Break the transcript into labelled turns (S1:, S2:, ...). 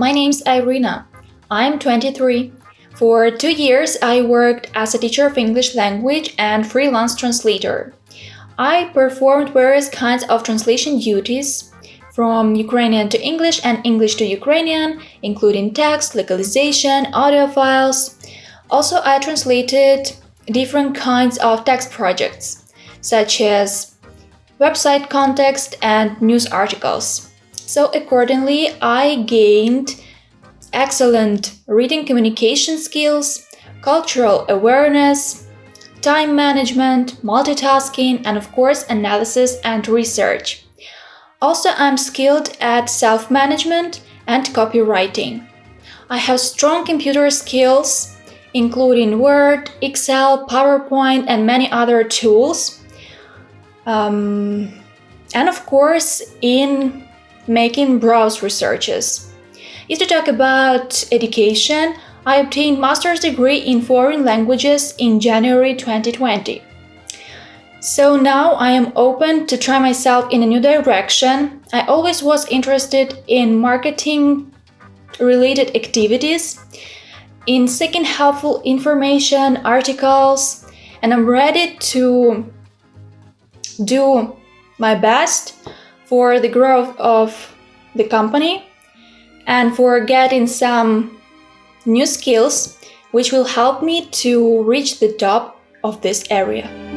S1: My name's Irina. I'm 23. For two years, I worked as a teacher of English language and freelance translator. I performed various kinds of translation duties from Ukrainian to English and English to Ukrainian, including text, localization, audio files. Also, I translated different kinds of text projects, such as website context and news articles. So accordingly, I gained excellent reading communication skills, cultural awareness, time management, multitasking, and of course, analysis and research. Also, I'm skilled at self-management and copywriting. I have strong computer skills, including Word, Excel, PowerPoint, and many other tools. Um, and of course, in making browse researches. If to talk about education, I obtained master's degree in foreign languages in January 2020. So now I am open to try myself in a new direction. I always was interested in marketing related activities, in seeking helpful information, articles, and I'm ready to do my best for the growth of the company and for getting some new skills which will help me to reach the top of this area.